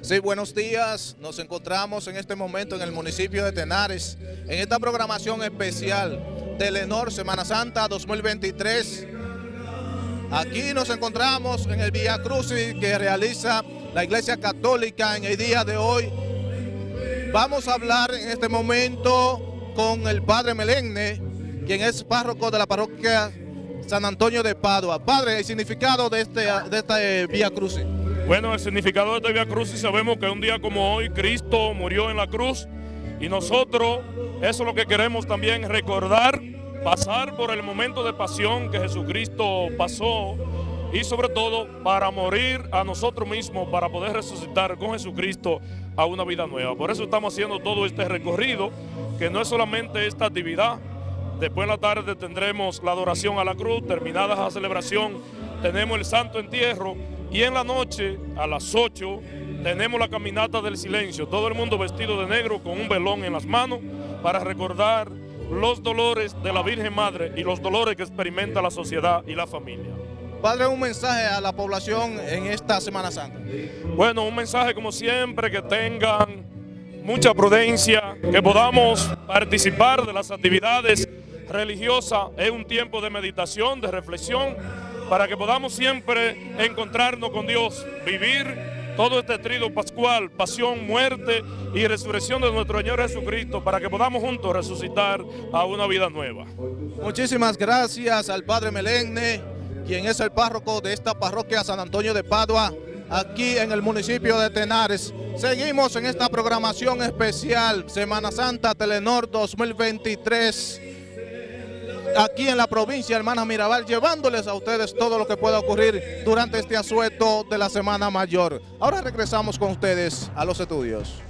Sí, buenos días. Nos encontramos en este momento en el municipio de Tenares, en esta programación especial Telenor Semana Santa 2023. Aquí nos encontramos en el Vía Crucis que realiza la Iglesia Católica en el día de hoy. Vamos a hablar en este momento con el Padre Melenne, quien es párroco de la parroquia San Antonio de Padua. Padre, el significado de este, de este Vía Crucis. Bueno, el significado de este Vía Crucis sabemos que un día como hoy Cristo murió en la cruz y nosotros eso es lo que queremos también recordar, pasar por el momento de pasión que Jesucristo pasó y sobre todo para morir a nosotros mismos, para poder resucitar con Jesucristo a una vida nueva. Por eso estamos haciendo todo este recorrido, que no es solamente esta actividad, después en la tarde tendremos la adoración a la cruz, terminada la celebración, tenemos el santo entierro y en la noche, a las 8, tenemos la caminata del silencio. Todo el mundo vestido de negro con un velón en las manos para recordar los dolores de la Virgen Madre y los dolores que experimenta la sociedad y la familia. Padre, un mensaje a la población en esta Semana Santa. Bueno, un mensaje como siempre, que tengan mucha prudencia, que podamos participar de las actividades religiosas. Es un tiempo de meditación, de reflexión, para que podamos siempre encontrarnos con Dios, vivir todo este trido pascual, pasión, muerte y resurrección de nuestro Señor Jesucristo, para que podamos juntos resucitar a una vida nueva. Muchísimas gracias al Padre Melenne, quien es el párroco de esta parroquia San Antonio de Padua, aquí en el municipio de Tenares. Seguimos en esta programación especial, Semana Santa Telenor 2023 aquí en la provincia Hermana Mirabal, llevándoles a ustedes todo lo que pueda ocurrir durante este asueto de la Semana Mayor. Ahora regresamos con ustedes a los estudios.